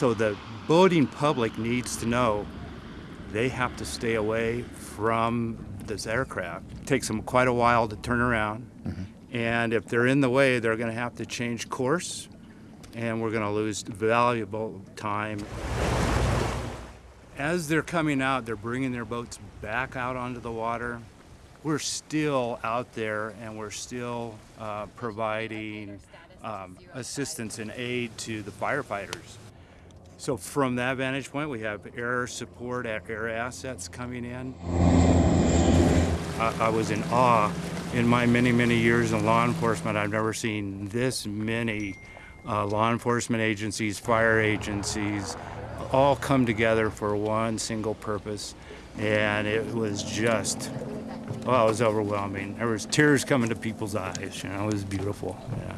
So the boating public needs to know they have to stay away from this aircraft. It takes them quite a while to turn around. And if they're in the way, they're going to have to change course and we're going to lose valuable time. As they're coming out, they're bringing their boats back out onto the water. We're still out there and we're still uh, providing um, assistance and aid to the firefighters. So from that vantage point, we have air support, air assets coming in. I, I was in awe in my many, many years in law enforcement. I've never seen this many uh, law enforcement agencies, fire agencies, all come together for one single purpose. And it was just, well, it was overwhelming. There was tears coming to people's eyes, you know, it was beautiful, yeah.